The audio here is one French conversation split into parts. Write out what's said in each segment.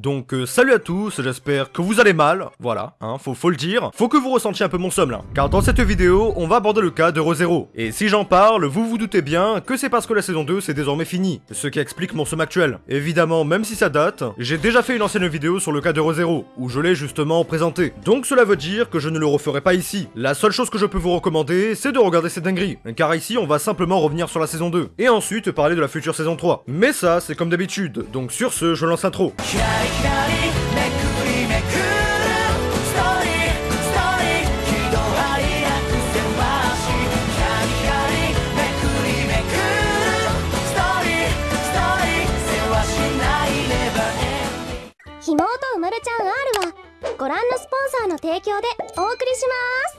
Donc euh, salut à tous, j'espère que vous allez mal, voilà, hein, faut, faut le dire. Faut que vous ressentiez un peu mon somme là, car dans cette vidéo, on va aborder le cas de Rosero. Et si j'en parle, vous vous doutez bien que c'est parce que la saison 2 c'est désormais fini, ce qui explique mon somme actuel. Évidemment, même si ça date, j'ai déjà fait une ancienne vidéo sur le cas de Rosero, où je l'ai justement présenté. Donc cela veut dire que je ne le referai pas ici. La seule chose que je peux vous recommander, c'est de regarder cette dinguerie, car ici on va simplement revenir sur la saison 2, et ensuite parler de la future saison 3. Mais ça, c'est comme d'habitude, donc sur ce, je lance l'intro. ひらりひらりめくりめくるストーリーストーリー喜怒哀楽せましひらりひらりめくりめくるストーリーストーリーせわしないレバーエンディングひもとうまるちゃん R はご覧のスポンサーの提供でお送りします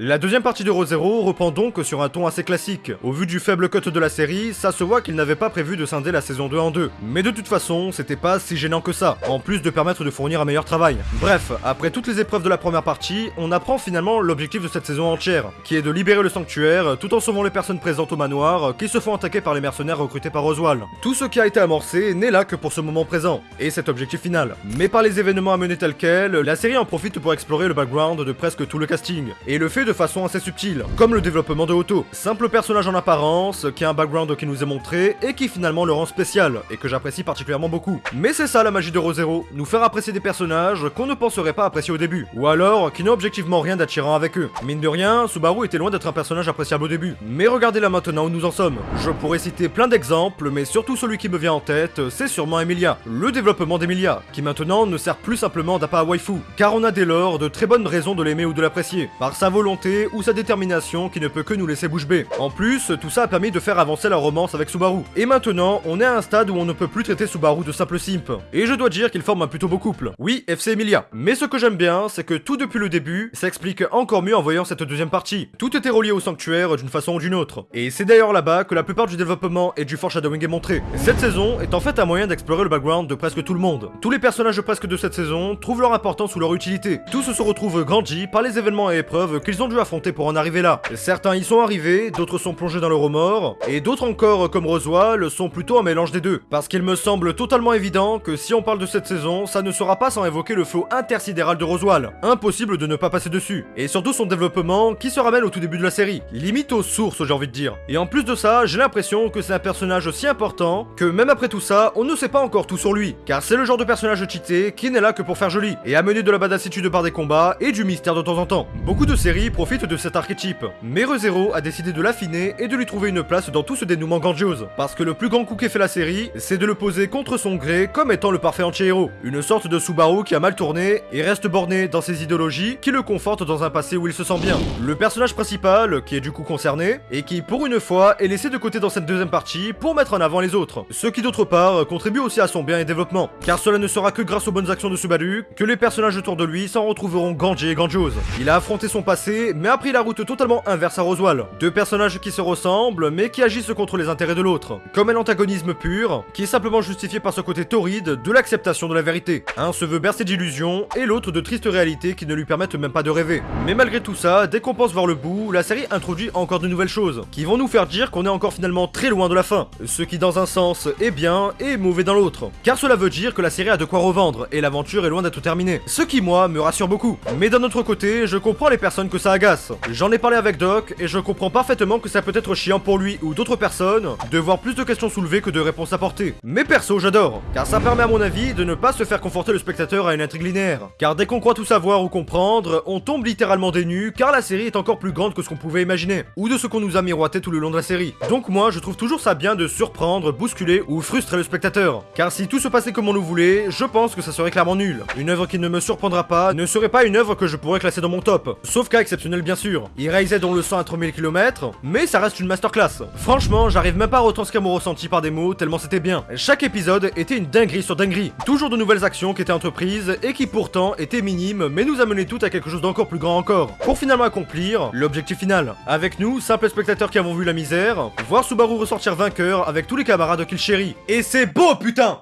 La deuxième partie de Rosero reprend donc sur un ton assez classique. Au vu du faible cut de la série, ça se voit qu'il n'avait pas prévu de scinder la saison 2 en deux. Mais de toute façon, c'était pas si gênant que ça, en plus de permettre de fournir un meilleur travail. Bref, après toutes les épreuves de la première partie, on apprend finalement l'objectif de cette saison entière, qui est de libérer le sanctuaire tout en sauvant les personnes présentes au manoir qui se font attaquer par les mercenaires recrutés par Oswald. Tout ce qui a été amorcé n'est là que pour ce moment présent, et cet objectif final. Mais par les événements à mener tels quels, la série en profite pour explorer le background de presque tout le casting, et le fait de façon assez subtile, comme le développement de Otto, simple personnage en apparence, qui a un background qui nous est montré, et qui finalement le rend spécial, et que j'apprécie particulièrement beaucoup. Mais c'est ça la magie de Rosero, nous faire apprécier des personnages qu'on ne penserait pas apprécier au début, ou alors qui n'ont objectivement rien d'attirant avec eux. Mine de rien, Subaru était loin d'être un personnage appréciable au début. Mais regardez là maintenant où nous en sommes. Je pourrais citer plein d'exemples, mais surtout celui qui me vient en tête, c'est sûrement Emilia. Le développement d'Emilia, qui maintenant ne sert plus simplement d'appât à waifu, car on a dès lors de très bonnes raisons de l'aimer ou de l'apprécier, par sa volonté ou sa détermination qui ne peut que nous laisser bouche bée. En plus, tout ça a permis de faire avancer la romance avec Subaru. Et maintenant, on est à un stade où on ne peut plus traiter Subaru de simple simp. Et je dois dire qu'il forme un plutôt beau couple. Oui, FC Emilia. Mais ce que j'aime bien, c'est que tout depuis le début, s'explique encore mieux en voyant cette deuxième partie. Tout était relié au sanctuaire d'une façon ou d'une autre. Et c'est d'ailleurs là-bas que la plupart du développement et du foreshadowing est montré. Cette saison est en fait un moyen d'explorer le background de presque tout le monde. Tous les personnages presque de cette saison trouvent leur importance ou leur utilité. Tous se retrouvent grandis par les événements et épreuves qu'ils ont dû affronter pour en arriver là. Certains y sont arrivés, d'autres sont plongés dans le remords, et d'autres encore, comme Roswell, sont plutôt un mélange des deux. Parce qu'il me semble totalement évident que si on parle de cette saison, ça ne sera pas sans évoquer le flot intersidéral de Roswell. Impossible de ne pas passer dessus. Et surtout son développement qui se ramène au tout début de la série. Limite aux sources, j'ai envie de dire. Et en plus de ça, j'ai l'impression que c'est un personnage aussi important que même après tout ça, on ne sait pas encore tout sur lui. Car c'est le genre de personnage cheaté qui n'est là que pour faire joli et amener de la badassitude par des combats et du mystère de temps en temps. Beaucoup de séries profitent de cet archétype. Mais ReZero a décidé de l'affiner et de lui trouver une place dans tout ce dénouement grandiose. Parce que le plus grand coup qu'ait fait la série, c'est de le poser contre son gré comme étant le parfait anti-héros. Une sorte de Subaru qui a mal tourné et reste borné dans ses idéologies qui le confortent dans un passé où il se sent bien. Le personnage principal, qui est du coup concerné, et qui pour une fois est laissé de côté dans cette deuxième partie pour mettre en avant les autres. Ce qui d'autre part contribue aussi à son bien et développement. Car cela ne sera que grâce aux bonnes actions de Subaru que les personnages autour de lui s'en retrouveront grandis et grandioses. Il a affronté son passé, mais a pris la route totalement inverse à Roswell. Deux personnages qui se ressemblent, mais qui agissent contre les intérêts de l'autre. Comme un antagonisme pur, qui est simplement justifié par ce côté torride de l'acceptation de la vérité. Un se veut bercé d'illusions, et l'autre de tristes réalités qui ne lui permettent même pas de rêver. Mais malgré tout ça, dès qu'on pense voir le bout, la série introduit encore de nouvelles choses, qui vont nous faire dire qu'on est encore finalement très loin de la fin. Ce qui dans un sens est bien, et mauvais dans l'autre. Car cela veut dire que la série a de quoi revendre, et l'aventure est loin d'être terminée. Ce qui, moi, me rassure beaucoup. Mais d'un autre côté, je comprends les personnes que ça agace. J'en ai parlé avec Doc, et je comprends parfaitement que ça peut être chiant pour lui ou d'autres personnes de voir plus de questions soulevées que de réponses apportées. Mais perso, j'adore, car ça permet à mon avis de ne pas se faire conforter le spectateur à une intrigue linéaire. Car dès qu'on croit tout savoir ou comprendre, on tombe littéralement des car la série est encore plus grande que ce qu'on pouvait imaginer, ou de ce qu'on nous a miroité tout le long de la série. Donc moi, je trouve toujours ça bien de surprendre, bousculer ou frustrer le spectateur. Car si tout se passait comme on le voulait, je pense que ça serait clairement nul. Une œuvre qui ne me surprendra pas ne serait pas une œuvre que je pourrais classer dans mon top. Sauf cas bien sûr. Eraser dont le sang à 3000 km, mais ça reste une masterclass. Franchement, j'arrive même pas à retranscrire mon ressenti par des mots tellement c'était bien. Chaque épisode était une dinguerie sur dinguerie. Toujours de nouvelles actions qui étaient entreprises et qui pourtant étaient minimes mais nous amenaient toutes à quelque chose d'encore plus grand encore. Pour finalement accomplir l'objectif final. Avec nous, simples spectateurs qui avons vu la misère, voir Subaru ressortir vainqueur avec tous les camarades qu'il chérit. Et c'est beau putain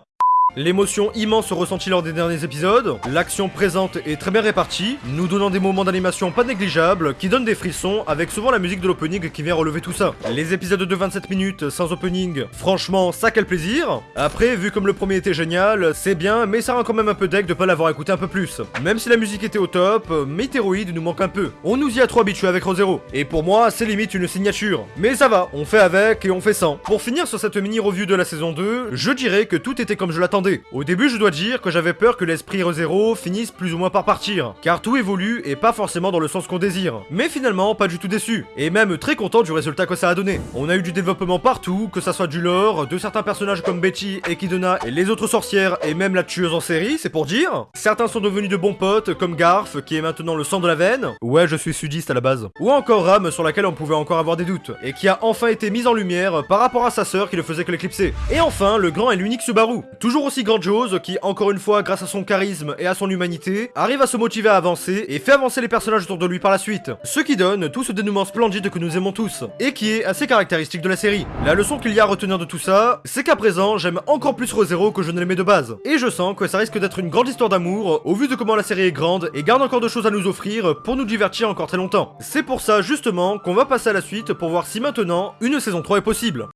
L'émotion immense ressentie lors des derniers épisodes, l'action présente est très bien répartie, nous donnant des moments d'animation pas négligeables qui donnent des frissons avec souvent la musique de l'opening qui vient relever tout ça. Les épisodes de 27 minutes sans opening, franchement ça quel plaisir. Après, vu comme le premier était génial, c'est bien mais ça rend quand même un peu deck de pas l'avoir écouté un peu plus. Même si la musique était au top, Météroïde nous manque un peu. On nous y a trop habitué avec Rosero. Et pour moi, c'est limite une signature. Mais ça va, on fait avec et on fait sans. Pour finir sur cette mini review de la saison 2, je dirais que tout était comme je l'attendais. Au début, je dois dire que j'avais peur que l'esprit ReZero finisse plus ou moins par partir, car tout évolue et pas forcément dans le sens qu'on désire. Mais finalement, pas du tout déçu, et même très content du résultat que ça a donné. On a eu du développement partout, que ça soit du lore, de certains personnages comme Betty, Ekidona et les autres sorcières, et même la tueuse en série, c'est pour dire. Certains sont devenus de bons potes, comme Garf, qui est maintenant le sang de la veine. Ouais, je suis sudiste à la base. Ou encore Ram, sur laquelle on pouvait encore avoir des doutes, et qui a enfin été mise en lumière par rapport à sa sœur qui ne faisait que l'éclipser. Et enfin, le grand et l'unique Subaru. Toujours aussi grandiose qui, encore une fois, grâce à son charisme et à son humanité, arrive à se motiver à avancer et fait avancer les personnages autour de lui par la suite. Ce qui donne tout ce dénouement splendide que nous aimons tous, et qui est assez caractéristique de la série. La leçon qu'il y a à retenir de tout ça, c'est qu'à présent, j'aime encore plus ReZero que je ne l'aimais de base. Et je sens que ça risque d'être une grande histoire d'amour, au vu de comment la série est grande et garde encore de choses à nous offrir pour nous divertir encore très longtemps. C'est pour ça, justement, qu'on va passer à la suite pour voir si maintenant, une saison 3 est possible.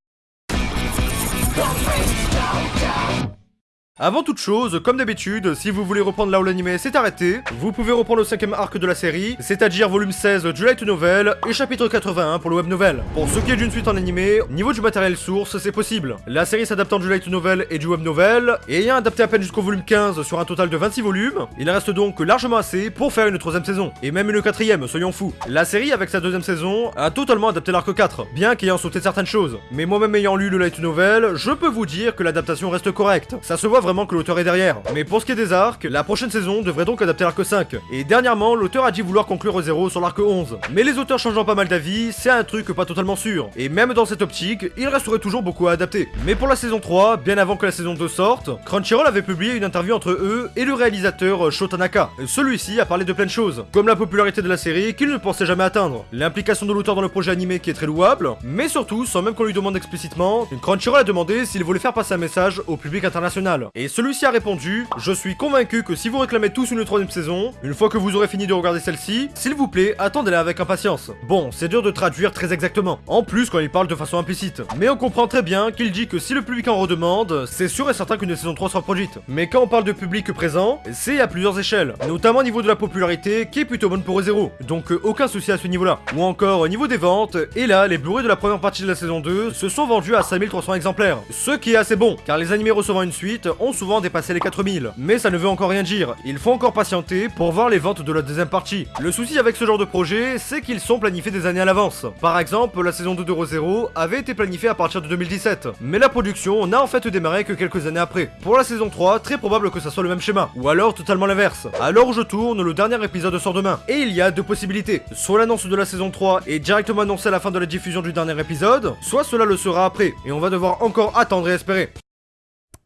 Avant toute chose, comme d'habitude, si vous voulez reprendre là où l'anime s'est arrêté, vous pouvez reprendre le cinquième arc de la série, c'est-à-dire volume 16 du light novel et chapitre 81 pour le web novel. Pour ce qui est d'une suite en animé, niveau du matériel source, c'est possible. La série s'adaptant du light novel et du web novel, et ayant adapté à peine jusqu'au volume 15 sur un total de 26 volumes, il reste donc largement assez pour faire une troisième saison, et même une quatrième, soyons fous. La série, avec sa deuxième saison, a totalement adapté l'arc 4, bien qu'ayant sauté certaines choses. Mais moi-même ayant lu le light novel, je peux vous dire que l'adaptation reste correcte. Ça se voit vraiment que l'auteur est derrière. Mais pour ce qui est des arcs, la prochaine saison devrait donc adapter l'arc 5. Et dernièrement, l'auteur a dit vouloir conclure au 0 sur l'arc 11. Mais les auteurs changeant pas mal d'avis, c'est un truc pas totalement sûr. Et même dans cette optique, il resterait toujours beaucoup à adapter. Mais pour la saison 3, bien avant que la saison 2 sorte, Crunchyroll avait publié une interview entre eux et le réalisateur Sho Tanaka. Celui-ci a parlé de plein de choses, comme la popularité de la série qu'il ne pensait jamais atteindre, l'implication de l'auteur dans le projet animé qui est très louable, mais surtout, sans même qu'on lui demande explicitement, Crunchyroll a demandé s'il voulait faire passer un message au public international. Et celui-ci a répondu Je suis convaincu que si vous réclamez tous une troisième saison, une fois que vous aurez fini de regarder celle-ci, s'il vous plaît, attendez-la avec impatience. Bon, c'est dur de traduire très exactement. En plus, quand il parle de façon implicite. Mais on comprend très bien qu'il dit que si le public en redemande, c'est sûr et certain qu'une saison 3 sera produite. Mais quand on parle de public présent, c'est à plusieurs échelles. Notamment au niveau de la popularité, qui est plutôt bonne pour Zero. Donc euh, aucun souci à ce niveau-là. Ou encore au niveau des ventes, et là, les Blu-ray de la première partie de la saison 2 se sont vendus à 5300 exemplaires. Ce qui est assez bon, car les animés recevant une suite ont souvent dépassé les 4000. Mais ça ne veut encore rien dire, il faut encore patienter pour voir les ventes de la deuxième partie. Le souci avec ce genre de projet, c'est qu'ils sont planifiés des années à l'avance. Par exemple, la saison 2 de Zero avait été planifiée à partir de 2017, mais la production n'a en fait démarré que quelques années après. Pour la saison 3, très probable que ça soit le même schéma, ou alors totalement l'inverse. Alors je tourne, le dernier épisode sort demain, et il y a deux possibilités. Soit l'annonce de la saison 3 est directement annoncée à la fin de la diffusion du dernier épisode, soit cela le sera après, et on va devoir encore attendre et espérer.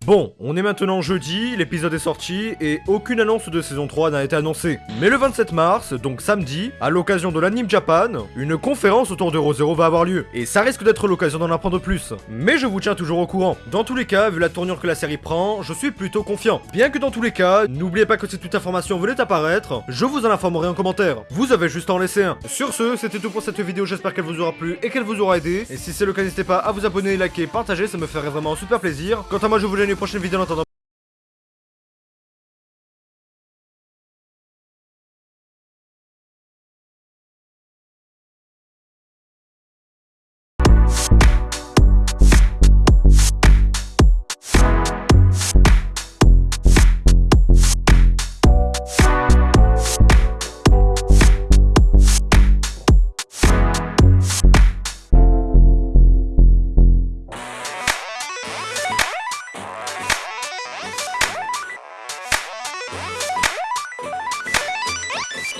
Bon, on est maintenant jeudi, l'épisode est sorti et aucune annonce de saison 3 n'a été annoncée. Mais le 27 mars, donc samedi, à l'occasion de l'Anime Japan, une conférence autour de ReZero va avoir lieu. Et ça risque d'être l'occasion d'en apprendre plus. Mais je vous tiens toujours au courant. Dans tous les cas, vu la tournure que la série prend, je suis plutôt confiant. Bien que dans tous les cas, n'oubliez pas que si toute information venait apparaître, je vous en informerai en commentaire. Vous avez juste à en laisser un. Sur ce, c'était tout pour cette vidéo, j'espère qu'elle vous aura plu et qu'elle vous aura aidé. Et si c'est le cas, n'hésitez pas à vous abonner, liker, partager, ça me ferait vraiment super plaisir. Quant à moi, je vous dis à une prochaine vidéo en attendant.